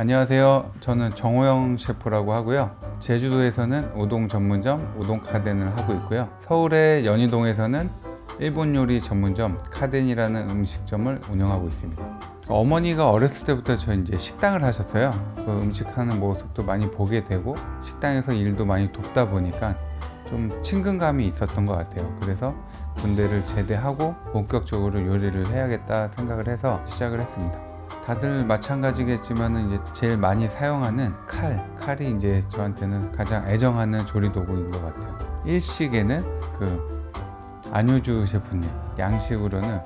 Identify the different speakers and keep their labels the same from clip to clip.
Speaker 1: 안녕하세요. 저는 정호영 셰프라고 하고요. 제주도에서는 우동 전문점 우동 카덴을 하고 있고요. 서울의 연희동에서는 일본 요리 전문점 카덴이라는 음식점을 운영하고 있습니다. 어머니가 어렸을 때부터 저 이제 식당을 하셨어요. 그 음식하는 모습도 많이 보게 되고 식당에서 일도 많이 돕다 보니까 좀 친근감이 있었던 것 같아요. 그래서 군대를 제대하고 본격적으로 요리를 해야겠다 생각을 해서 시작을 했습니다. 다들 마찬가지겠지만 이제 제일 많이 사용하는 칼, 칼이 이제 저한테는 가장 애정하는 조리 도구인 것 같아요. 일식에는 그 안효주 셰프님, 양식으로는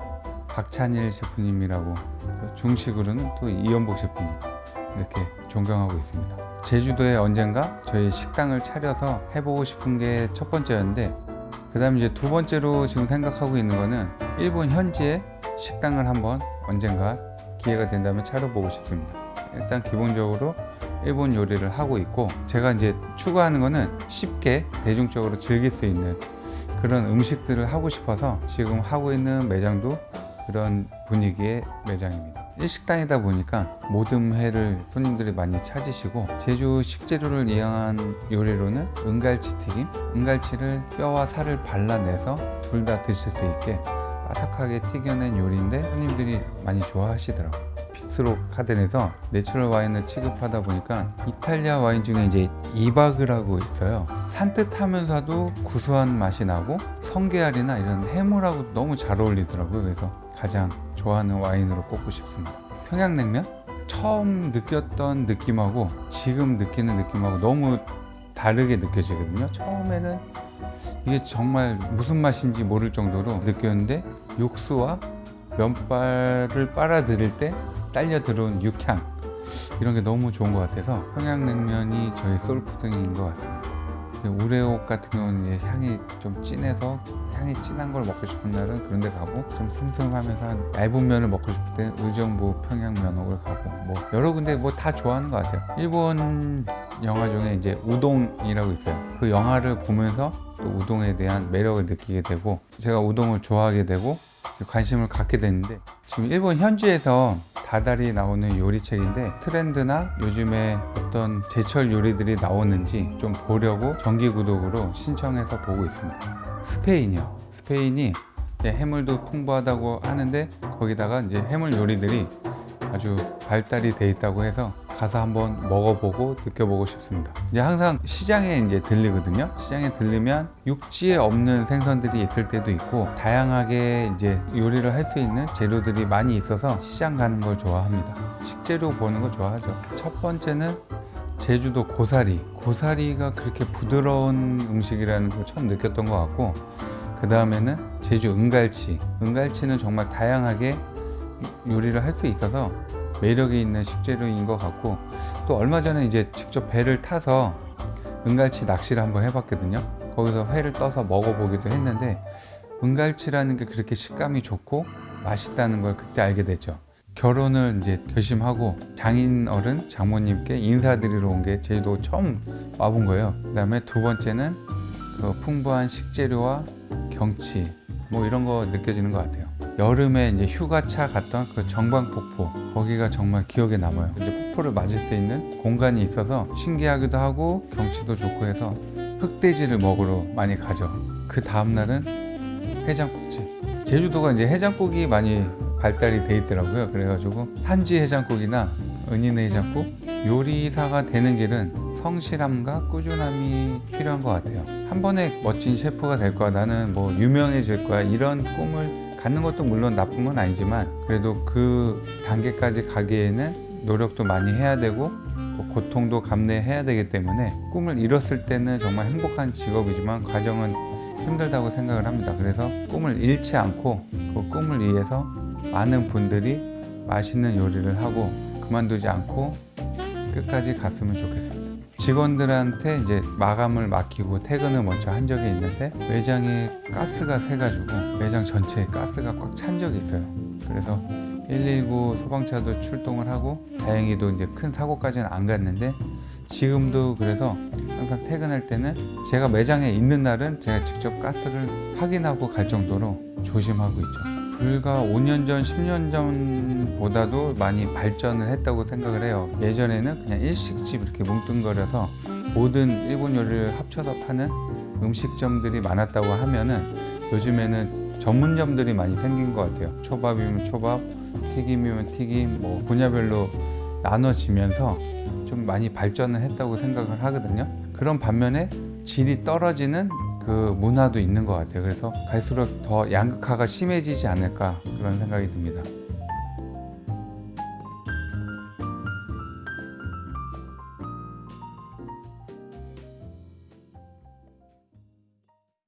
Speaker 1: 박찬일 셰프님이라고 중식으로는 또 이연복 셰프님 이렇게 존경하고 있습니다. 제주도에 언젠가 저희 식당을 차려서 해보고 싶은 게 첫 번째였는데 그 다음 이제 두 번째로 지금 생각하고 있는 거는 일본 현지에 식당을 한번 언젠가 기회가 된다면 차려보고 싶습니다. 일단 기본적으로 일본 요리를 하고 있고 제가 이제 추구하는 거는 쉽게 대중적으로 즐길 수 있는 그런 음식들을 하고 싶어서 지금 하고 있는 매장도 그런 분위기의 매장입니다. 일식당이다 보니까 모든 회를 손님들이 많이 찾으시고 제주 식재료를 이용한 요리로는 은갈치 튀김, 은갈치를 뼈와 살을 발라내서 둘 다 드실 수 있게 바삭하게 튀겨낸 요리인데 손님들이 많이 좋아하시더라고요. 비스트로 카덴에서 natural 와인을 취급하다 보니까 이탈리아 와인 중에 이제 이바그라고 있어요. 산뜻하면서도 구수한 맛이 나고 성게알이나 이런 해물하고 너무 잘 어울리더라고요. 그래서 가장 좋아하는 와인으로 꼽고 싶습니다. 평양냉면 처음 느꼈던 느낌하고 지금 느끼는 느낌하고 너무 다르게 느껴지거든요. 처음에는 이게 정말 무슨 맛인지 모를 정도로 느꼈는데 육수와 면발을 빨아들일 때 딸려 들어온 육향 이런 게 너무 좋은 것 같아서 평양냉면이 저희 소울푸드인 것 같습니다. 우레옥 같은 경우는 이제 향이 좀 진해서 향이 진한 걸 먹고 싶은 날은 그런 데 가고 좀 슴슴하면서 얇은 면을 먹고 싶을 때 의정부 평양면옥을 가고 뭐 여러 군데 뭐 다 좋아하는 것 같아요. 일본 영화 중에 이제 우동이라고 있어요. 그 영화를 보면서 또 우동에 대한 매력을 느끼게 되고 제가 우동을 좋아하게 되고 관심을 갖게 됐는데 지금 일본 현지에서 다달이 나오는 요리책인데 트렌드나 요즘에 어떤 제철 요리들이 나오는지 좀 보려고 정기 구독으로 신청해서 보고 있습니다. 스페인이요. 스페인이 해물도 풍부하다고 하는데 거기다가 이제 해물 요리들이 아주 발달이 돼 있다고 해서 가서 한번 먹어보고 느껴보고 싶습니다. 이제 항상 시장에 이제 들리거든요. 시장에 들리면 육지에 없는 생선들이 있을 때도 있고 다양하게 이제 요리를 할 수 있는 재료들이 많이 있어서 시장 가는 걸 좋아합니다. 식재료 보는 거 좋아하죠. 첫 번째는 제주도 고사리. 고사리가 그렇게 부드러운 음식이라는 걸 처음 느꼈던 것 같고 그 다음에는 제주 은갈치. 은갈치는 정말 다양하게 요리를 할 수 있어서 매력이 있는 식재료인 것 같고 또 얼마 전에 이제 직접 배를 타서 은갈치 낚시를 한번 해봤거든요. 거기서 회를 떠서 먹어보기도 했는데 은갈치라는 게 그렇게 식감이 좋고 맛있다는 걸 그때 알게 됐죠. 결혼을 이제 결심하고 장인 어른 장모님께 인사드리러 온 게 제주도 처음 와본 거예요. 그 다음에 두 번째는 그 풍부한 식재료와 경치 뭐 이런 거 느껴지는 것 같아요 여름에 이제 휴가차 갔던 그 정방폭포 거기가 정말 기억에 남아요. 이제 폭포를 맞을 수 있는 공간이 있어서 신기하기도 하고 경치도 좋고 해서 흑돼지를 먹으러 많이 가죠. 그 다음날은 해장국집. 제주도가 이제 해장국이 많이 발달이 돼 있더라고요. 그래가지고 산지 해장국이나 은인의 해장국 요리사가 되는 길은 성실함과 꾸준함이 필요한 것 같아요. 한 번에 멋진 셰프가 될 거야. 나는 뭐 유명해질 거야. 이런 꿈을 갖는 것도 물론 나쁜 건 아니지만 그래도 그 단계까지 가기에는 노력도 많이 해야 되고 뭐 고통도 감내해야 되기 때문에 꿈을 이뤘을 때는 정말 행복한 직업이지만 과정은 힘들다고 생각을 합니다. 그래서 꿈을 잃지 않고 그 꿈을 위해서 많은 분들이 맛있는 요리를 하고 그만두지 않고 끝까지 갔으면 좋겠습니다 직원들한테 이제 마감을 맡기고 퇴근을 먼저 한 적이 있는데 매장에 가스가 새가지고 매장 전체에 가스가 꽉 찬 적이 있어요. 그래서 119 소방차도 출동을 하고 다행히도 이제 큰 사고까지는 안 갔는데 지금도 그래서 항상 퇴근할 때는 제가 매장에 있는 날은 제가 직접 가스를 확인하고 갈 정도로 조심하고 있죠 불과 5년 전, 10년 전보다도 많이 발전을 했다고 생각을 해요. 예전에는 그냥 일식집 이렇게 뭉뚱거려서 모든 일본 요리를 합쳐서 파는 음식점들이 많았다고 하면은 요즘에는 전문점들이 많이 생긴 것 같아요. 초밥이면 초밥, 튀김이면 튀김, 뭐 분야별로 나눠지면서 좀 많이 발전을 했다고 생각을 하거든요. 그런 반면에 질이 떨어지는 그 문화도 있는 것 같아요. 그래서 갈수록 더 양극화가 심해지지 않을까 그런 생각이 듭니다.